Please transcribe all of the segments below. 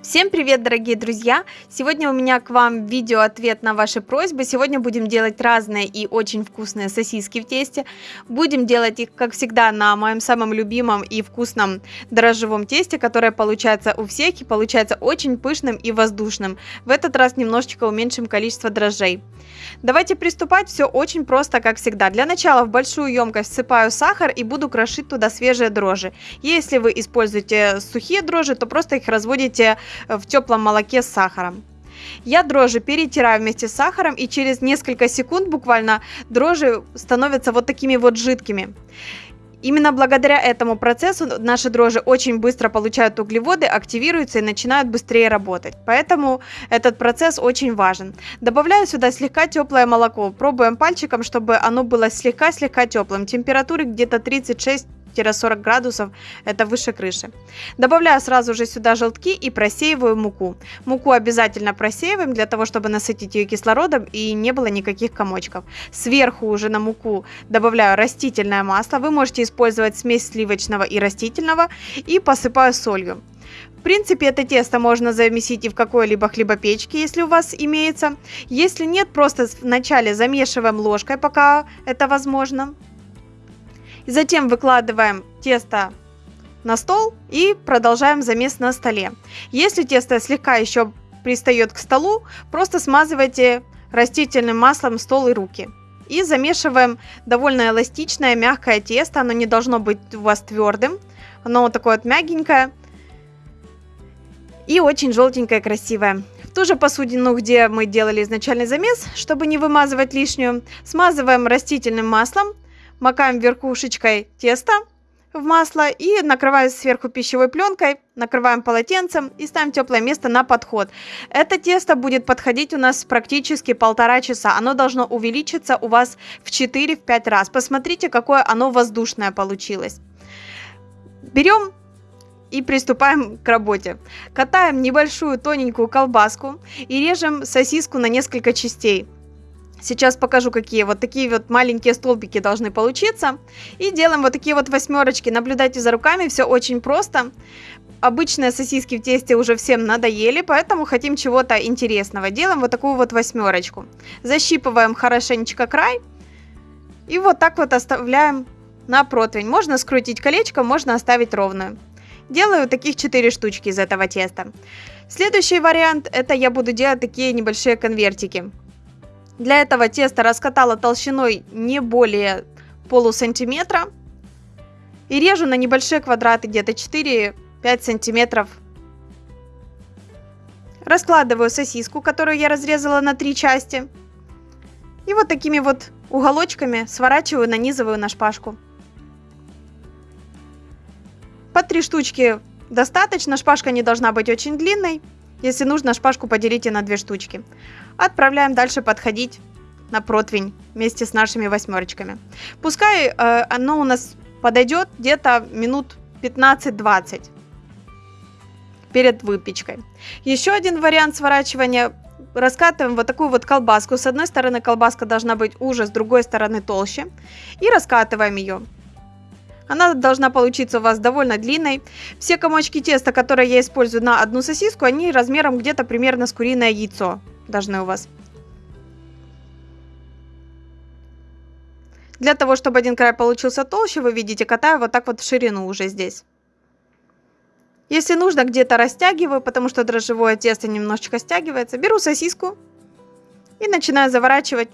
Всем привет, дорогие друзья! Сегодня у меня к вам видео-ответ на ваши просьбы. Сегодня будем делать разные и очень вкусные сосиски в тесте. Будем делать их, как всегда, на моем самом любимом и вкусном дрожжевом тесте, которое получается у всех и получается очень пышным и воздушным. В этот раз немножечко уменьшим количество дрожжей. Давайте приступать, все очень просто, как всегда. Для начала в большую емкость всыпаю сахар и буду крошить туда свежие дрожжи. Если вы используете сухие дрожжи, то просто их разводите в теплом молоке с сахаром. Я дрожжи перетираю вместе с сахаром и через несколько секунд буквально дрожжи становятся вот такими вот жидкими. Именно благодаря этому процессу наши дрожжи очень быстро получают углеводы, активируются и начинают быстрее работать. Поэтому этот процесс очень важен. Добавляю сюда слегка теплое молоко. Пробуем пальчиком, чтобы оно было слегка-слегка теплым. Температуры где-то 36 40 градусов, это выше крыши. Добавляю сразу же сюда желтки и просеиваю муку. Муку обязательно просеиваем для того, чтобы насытить ее кислородом и не было никаких комочков. Сверху уже на муку добавляю растительное масло. Вы можете использовать смесь сливочного и растительного и посыпаю солью. В принципе, это тесто можно замесить и в какой-либо хлебопечке, если у вас имеется. Если нет, просто вначале замешиваем ложкой, пока это возможно. Затем выкладываем тесто на стол и продолжаем замес на столе. Если тесто слегка еще пристает к столу, просто смазывайте растительным маслом стол и руки. И замешиваем довольно эластичное, мягкое тесто. Оно не должно быть у вас твердым. Оно вот такое вот мягенькое. И очень желтенькое, красивое. В ту же посудину, где мы делали изначальный замес, чтобы не вымазывать лишнюю, смазываем растительным маслом макаем верхушечкой теста в масло и накрываем сверху пищевой пленкой, накрываем полотенцем и ставим теплое место на подход. Это тесто будет подходить у нас практически полтора часа. Оно должно увеличиться у вас в 4-5 раз. Посмотрите, какое оно воздушное получилось. Берем и приступаем к работе. Катаем небольшую тоненькую колбаску и режем сосиску на несколько частей. Сейчас покажу, какие вот такие вот маленькие столбики должны получиться. И делаем вот такие вот восьмерочки. Наблюдайте за руками, все очень просто. Обычные сосиски в тесте уже всем надоели, поэтому хотим чего-то интересного. Делаем вот такую вот восьмерочку. Защипываем хорошенечко край. И вот так вот оставляем на противень. Можно скрутить колечко, можно оставить ровную. Делаю таких 4 штучки из этого теста. Следующий вариант, это я буду делать такие небольшие конвертики. Для этого тесто раскатала толщиной не более полусантиметра. И режу на небольшие квадраты, где-то 4-5 сантиметров. Раскладываю сосиску, которую я разрезала на три части. И вот такими вот уголочками сворачиваю, нанизываю на шпажку. По три штучки достаточно, шпажка не должна быть очень длинной. Если нужно, шпажку поделите на две штучки. Отправляем дальше подходить на противень вместе с нашими восьмерочками. Пускай э, оно у нас подойдет где-то минут 15-20 перед выпечкой. Еще один вариант сворачивания. Раскатываем вот такую вот колбаску. С одной стороны колбаска должна быть уже, с другой стороны толще. И раскатываем ее. Она должна получиться у вас довольно длинной. Все комочки теста, которые я использую на одну сосиску, они размером где-то примерно с куриное яйцо должны у вас. Для того, чтобы один край получился толще, вы видите, катаю вот так вот в ширину уже здесь. Если нужно, где-то растягиваю, потому что дрожжевое тесто немножечко стягивается. Беру сосиску и начинаю заворачивать,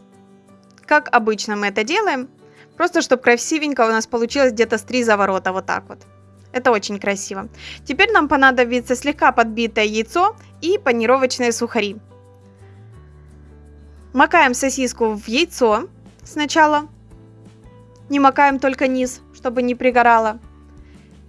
как обычно мы это делаем. Просто, чтобы красивенько у нас получилось где-то с три заворота, вот так вот. Это очень красиво. Теперь нам понадобится слегка подбитое яйцо и панировочные сухари. Макаем сосиску в яйцо сначала. Не макаем только низ, чтобы не пригорало.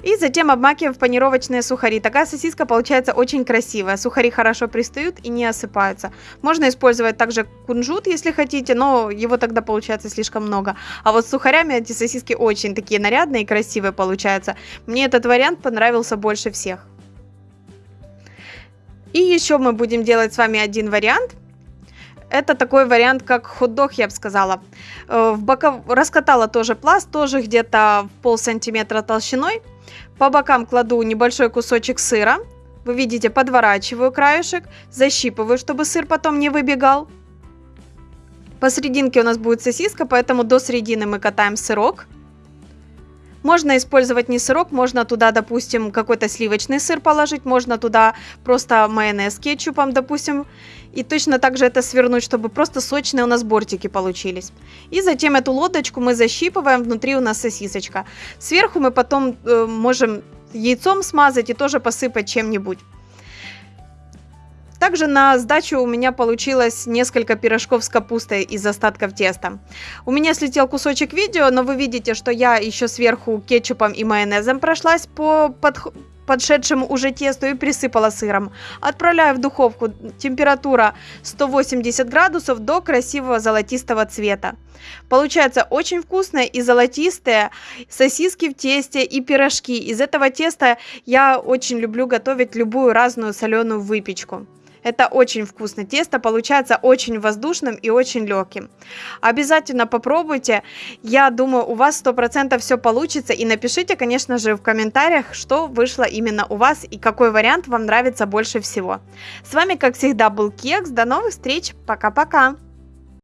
И затем обмакиваем в панировочные сухари. Такая сосиска получается очень красивая. Сухари хорошо пристают и не осыпаются. Можно использовать также кунжут, если хотите, но его тогда получается слишком много. А вот с сухарями эти сосиски очень такие нарядные и красивые получаются. Мне этот вариант понравился больше всех. И еще мы будем делать с вами один вариант – это такой вариант, как хот-дог, я бы сказала. Э, в боков... Раскатала тоже пласт, тоже где-то в пол сантиметра толщиной. По бокам кладу небольшой кусочек сыра. Вы видите, подворачиваю краешек, защипываю, чтобы сыр потом не выбегал. Посерединке у нас будет сосиска, поэтому до середины мы катаем сырок. Можно использовать не сырок, можно туда, допустим, какой-то сливочный сыр положить, можно туда просто майонез кетчупом, допустим, и точно так же это свернуть, чтобы просто сочные у нас бортики получились. И затем эту лодочку мы защипываем, внутри у нас сосисочка. Сверху мы потом э, можем яйцом смазать и тоже посыпать чем-нибудь. Также на сдачу у меня получилось несколько пирожков с капустой из остатков теста. У меня слетел кусочек видео, но вы видите, что я еще сверху кетчупом и майонезом прошлась по под подшедшему уже тесту и присыпала сыром. Отправляю в духовку. Температура 180 градусов до красивого золотистого цвета. Получается очень вкусное и золотистые сосиски в тесте и пирожки. Из этого теста я очень люблю готовить любую разную соленую выпечку. Это очень вкусно. Тесто получается очень воздушным и очень легким. Обязательно попробуйте. Я думаю, у вас 100% все получится. И напишите, конечно же, в комментариях, что вышло именно у вас и какой вариант вам нравится больше всего. С вами, как всегда, был Кекс. До новых встреч. Пока-пока.